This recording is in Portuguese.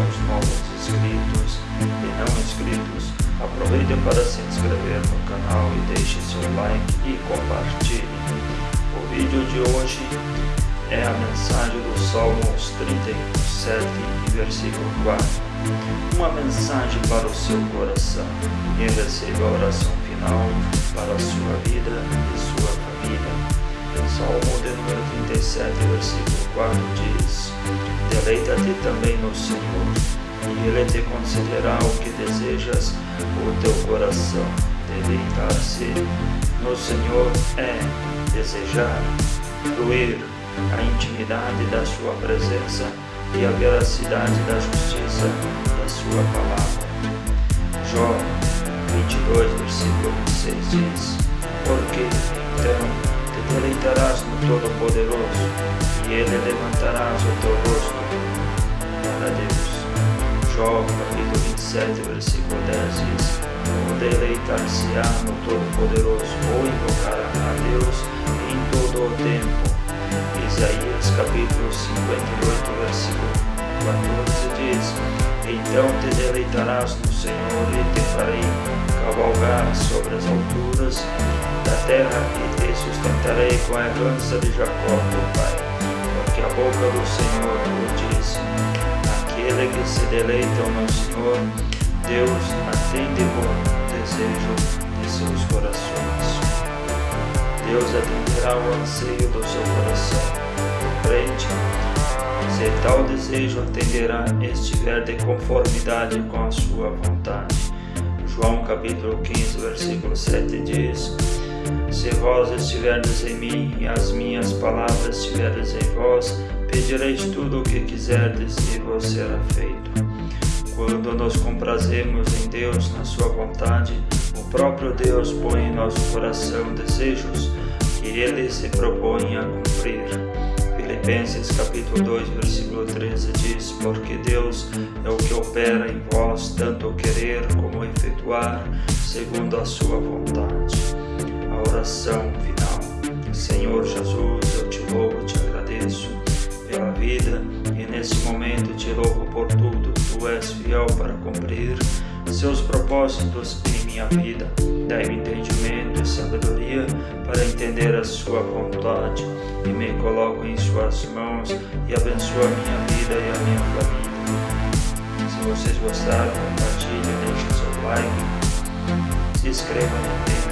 aos novos inscritos e não inscritos, aproveite para se inscrever no canal e deixe seu like e compartilhe. O vídeo de hoje é a mensagem do Salmos 37, versículo 4. Uma mensagem para o seu coração e receba a oração final para a sua vida e sua família. Salmo de número 37, versículo 4 diz: Deleita-te também no Senhor, e Ele te concederá o que desejas, o teu coração. Deleitar-se no Senhor é desejar, fluir a intimidade da Sua presença e a veracidade da justiça da Sua palavra. Jó 22, versículo 26 diz: Porque então te deleitarás no Todo-Poderoso Ele levantarás o teu rosto para Deus. Jó capítulo 27, versículo 10 diz: O deleitar-se-á no Todo-Poderoso ou invocará a Deus em todo o tempo. Isaías capítulo 58, versículo 14 diz: Então te deleitarás no Senhor e te farei cavalgar sobre as alturas da terra e te sustentarei com a herança de Jacó, teu pai. Porque a boca do Senhor o disse: Aquele que se deleitam no Senhor, Deus atende o desejo de seus corações. Deus atenderá o anseio do seu coração. Compreende? Se tal desejo atenderá, estiver de conformidade com a sua vontade. João capítulo 15, versículo 7 diz: Se vós estiverdes em mim e as minhas palavras estiverdes em vós, pedireis tudo o que quiserdes e vos será feito. Quando nos comprazemos em Deus, na sua vontade, o próprio Deus põe em nosso coração desejos que Ele se propõe a cumprir. Filipenses capítulo 2, versículo 13 diz: Porque Deus é o que opera em vós, tanto o querer como o efetuar, segundo a sua vontade. Oração final. Senhor Jesus, eu te louvo, te agradeço pela vida e nesse momento te louvo por tudo. Tu és fiel para cumprir seus propósitos em minha vida. Dai-me entendimento e sabedoria para entender a sua vontade e me coloco em suas mãos e abençoa a minha vida e a minha família. Se vocês gostaram, compartilhe, deixe seu like, se inscreva no canal.